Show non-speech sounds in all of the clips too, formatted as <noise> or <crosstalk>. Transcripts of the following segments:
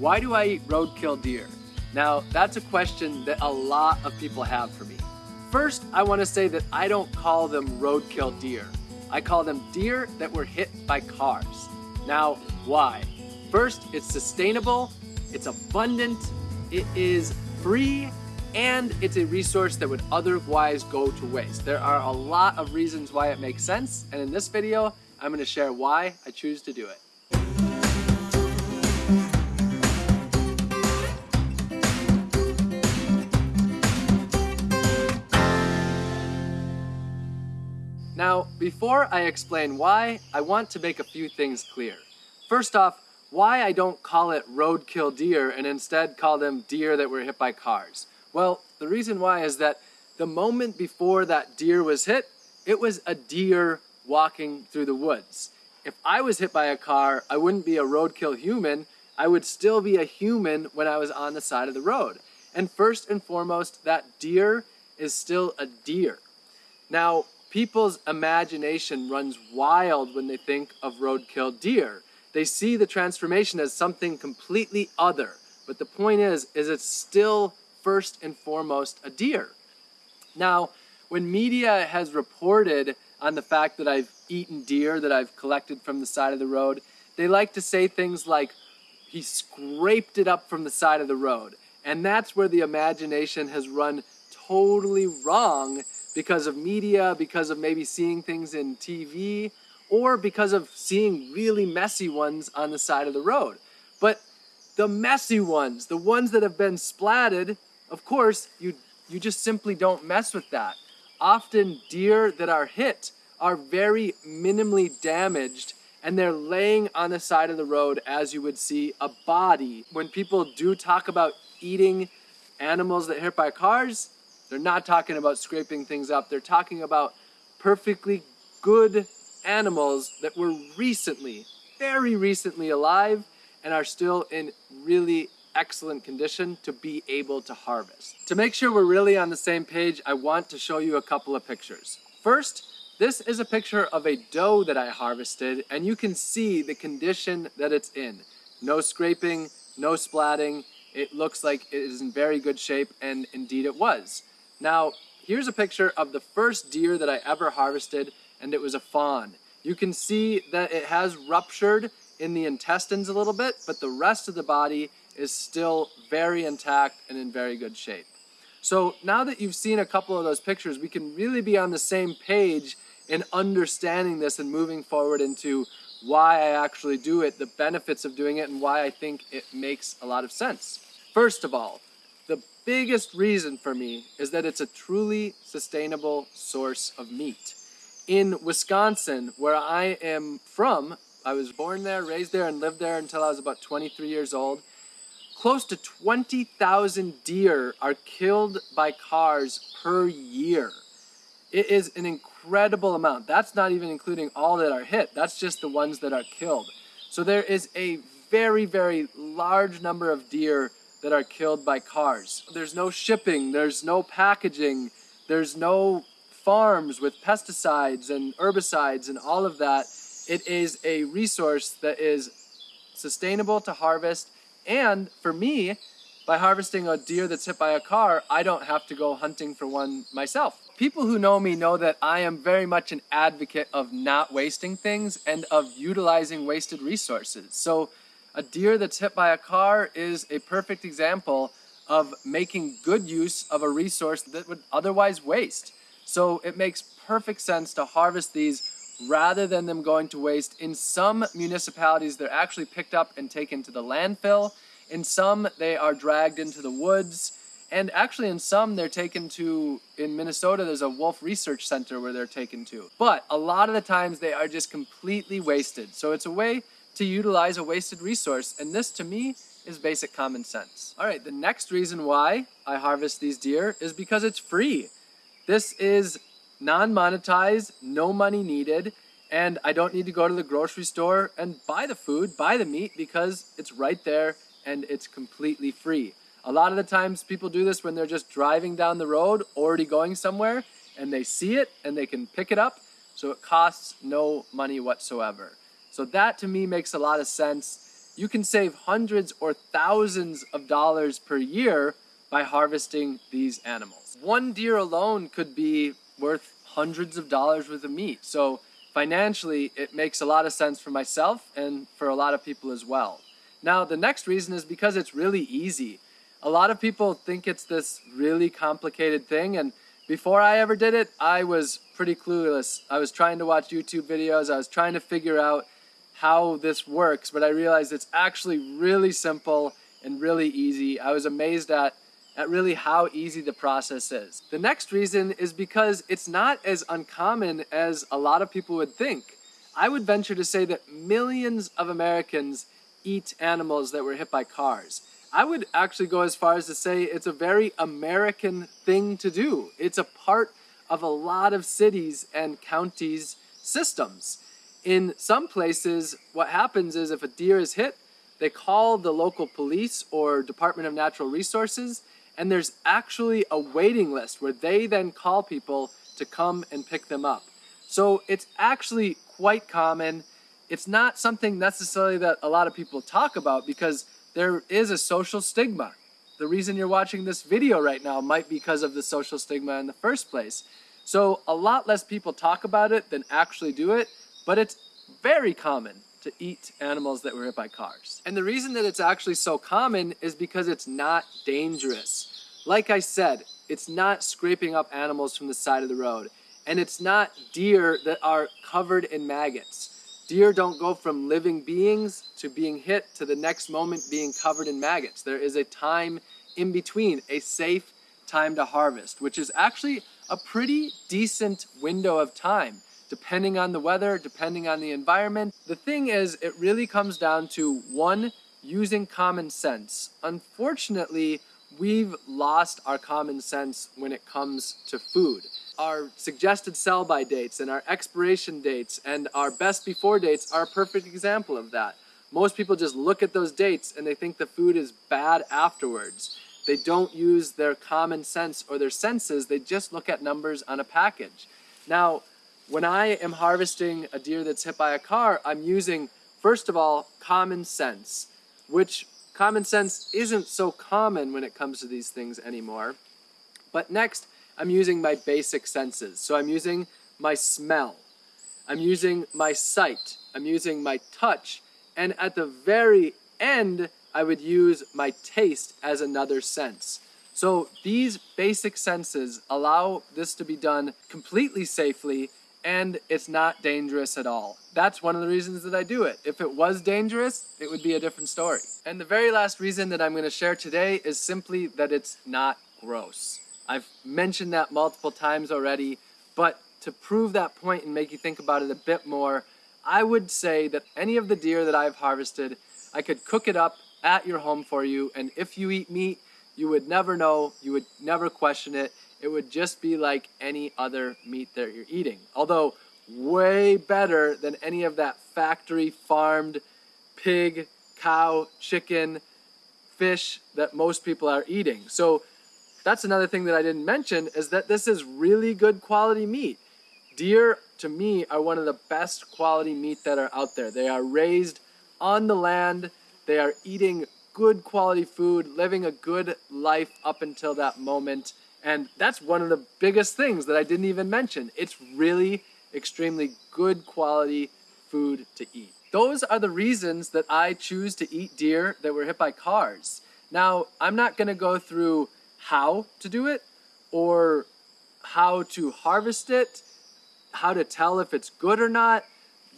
Why do I eat roadkill deer? Now, that's a question that a lot of people have for me. First, I want to say that I don't call them roadkill deer. I call them deer that were hit by cars. Now, why? First, it's sustainable, it's abundant, it is free, and it's a resource that would otherwise go to waste. There are a lot of reasons why it makes sense, and in this video, I'm going to share why I choose to do it. Before I explain why, I want to make a few things clear. First off, why I don't call it roadkill deer and instead call them deer that were hit by cars. Well, the reason why is that the moment before that deer was hit, it was a deer walking through the woods. If I was hit by a car, I wouldn't be a roadkill human, I would still be a human when I was on the side of the road. And first and foremost, that deer is still a deer. Now, people's imagination runs wild when they think of roadkill deer. They see the transformation as something completely other. But the point is, is it's still first and foremost a deer. Now, when media has reported on the fact that I've eaten deer that I've collected from the side of the road, they like to say things like, he scraped it up from the side of the road. And that's where the imagination has run totally wrong because of media, because of maybe seeing things in TV, or because of seeing really messy ones on the side of the road. But the messy ones, the ones that have been splatted, of course, you, you just simply don't mess with that. Often deer that are hit are very minimally damaged and they're laying on the side of the road as you would see a body. When people do talk about eating animals that hit by cars, they're not talking about scraping things up. They're talking about perfectly good animals that were recently, very recently alive and are still in really excellent condition to be able to harvest. To make sure we're really on the same page, I want to show you a couple of pictures. First, this is a picture of a doe that I harvested and you can see the condition that it's in. No scraping, no splatting. It looks like it is in very good shape and indeed it was. Now, here's a picture of the first deer that I ever harvested, and it was a fawn. You can see that it has ruptured in the intestines a little bit, but the rest of the body is still very intact and in very good shape. So now that you've seen a couple of those pictures, we can really be on the same page in understanding this and moving forward into why I actually do it, the benefits of doing it, and why I think it makes a lot of sense. First of all, biggest reason for me is that it's a truly sustainable source of meat. In Wisconsin, where I am from, I was born there, raised there, and lived there until I was about 23 years old. Close to 20,000 deer are killed by cars per year. It is an incredible amount. That's not even including all that are hit. That's just the ones that are killed. So there is a very, very large number of deer that are killed by cars. There's no shipping, there's no packaging, there's no farms with pesticides and herbicides and all of that. It is a resource that is sustainable to harvest. And for me, by harvesting a deer that's hit by a car, I don't have to go hunting for one myself. People who know me know that I am very much an advocate of not wasting things and of utilizing wasted resources. So a deer that's hit by a car is a perfect example of making good use of a resource that would otherwise waste. So it makes perfect sense to harvest these rather than them going to waste. In some municipalities, they're actually picked up and taken to the landfill. In some, they are dragged into the woods. And actually in some, they're taken to, in Minnesota, there's a wolf research center where they're taken to. But a lot of the times they are just completely wasted. So it's a way to utilize a wasted resource. And this to me is basic common sense. All right, the next reason why I harvest these deer is because it's free. This is non-monetized, no money needed, and I don't need to go to the grocery store and buy the food, buy the meat, because it's right there and it's completely free. A lot of the times people do this when they're just driving down the road, already going somewhere, and they see it and they can pick it up, so it costs no money whatsoever. So that to me makes a lot of sense. you can save hundreds or thousands of dollars per year by harvesting these animals. One deer alone could be worth hundreds of dollars worth of meat. So financially, it makes a lot of sense for myself and for a lot of people as well. Now, the next reason is because it's really easy. A lot of people think it's this really complicated thing, and before I ever did it, I was pretty clueless. I was trying to watch YouTube videos, I was trying to figure out how this works, but I realized it's actually really simple and really easy. I was amazed at at really how easy the process is. The next reason is because it's not as uncommon as a lot of people would think. I would venture to say that millions of Americans eat animals that were hit by cars. I would actually go as far as to say it's a very American thing to do. It's a part of a lot of cities and counties' systems. In some places, what happens is if a deer is hit, they call the local police or Department of Natural Resources and there's actually a waiting list where they then call people to come and pick them up. So it's actually quite common. It's not something necessarily that a lot of people talk about because there is a social stigma. The reason you're watching this video right now might be because of the social stigma in the first place. So a lot less people talk about it than actually do it, but it's very common to eat animals that were hit by cars. And the reason that it's actually so common is because it's not dangerous. Like I said, it's not scraping up animals from the side of the road. And it's not deer that are covered in maggots. Deer don't go from living beings to being hit to the next moment being covered in maggots. There is a time in between, a safe time to harvest, which is actually a pretty decent window of time, depending on the weather, depending on the environment. The thing is, it really comes down to one, using common sense. Unfortunately, we've lost our common sense when it comes to food. Our suggested sell by dates and our expiration dates and our best before dates are a perfect example of that. Most people just look at those dates and they think the food is bad afterwards. They don't use their common sense or their senses, they just look at numbers on a package. Now, when I am harvesting a deer that's hit by a car, I'm using, first of all, common sense, which Common sense isn't so common when it comes to these things anymore. But next, I'm using my basic senses. So I'm using my smell. I'm using my sight. I'm using my touch. And at the very end, I would use my taste as another sense. So these basic senses allow this to be done completely safely and it's not dangerous at all. That's one of the reasons that I do it. If it was dangerous, it would be a different story. And the very last reason that I'm going to share today is simply that it's not gross. I've mentioned that multiple times already, but to prove that point and make you think about it a bit more, I would say that any of the deer that I've harvested, I could cook it up at your home for you, and if you eat meat, you would never know, you would never question it, it would just be like any other meat that you're eating. Although way better than any of that factory farmed pig, cow, chicken, fish that most people are eating. So that's another thing that I didn't mention is that this is really good quality meat. Deer, to me, are one of the best quality meat that are out there. They are raised on the land. They are eating good quality food, living a good life up until that moment. And that's one of the biggest things that I didn't even mention. It's really extremely good quality food to eat. Those are the reasons that I choose to eat deer that were hit by cars. Now, I'm not going to go through how to do it or how to harvest it, how to tell if it's good or not.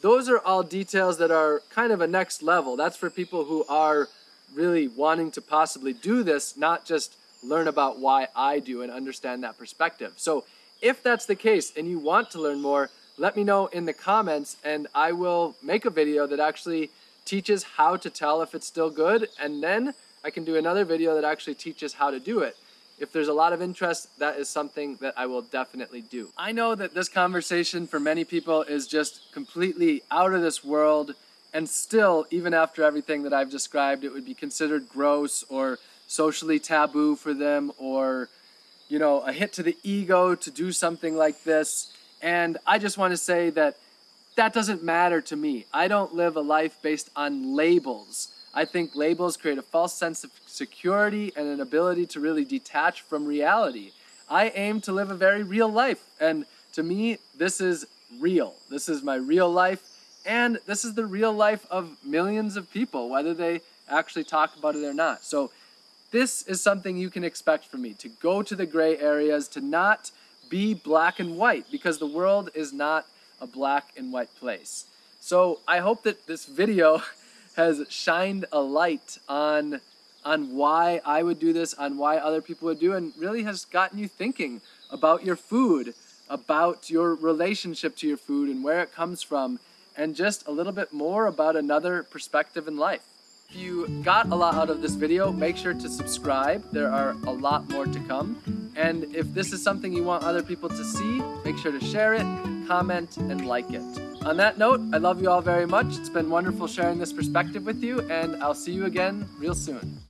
Those are all details that are kind of a next level. That's for people who are really wanting to possibly do this, not just learn about why I do and understand that perspective. So if that's the case and you want to learn more, let me know in the comments and I will make a video that actually teaches how to tell if it's still good and then I can do another video that actually teaches how to do it. If there's a lot of interest, that is something that I will definitely do. I know that this conversation for many people is just completely out of this world and still, even after everything that I've described, it would be considered gross or socially taboo for them or, you know, a hit to the ego to do something like this. And I just want to say that that doesn't matter to me. I don't live a life based on labels. I think labels create a false sense of security and an ability to really detach from reality. I aim to live a very real life, and to me, this is real. This is my real life, and this is the real life of millions of people, whether they actually talk about it or not. So, this is something you can expect from me to go to the gray areas, to not be black and white, because the world is not a black and white place. So, I hope that this video <laughs> has shined a light on on why I would do this, on why other people would do, and really has gotten you thinking about your food, about your relationship to your food and where it comes from, and just a little bit more about another perspective in life. If you got a lot out of this video, make sure to subscribe. There are a lot more to come. And if this is something you want other people to see, make sure to share it, comment, and like it. On that note, I love you all very much. It's been wonderful sharing this perspective with you, and I'll see you again real soon.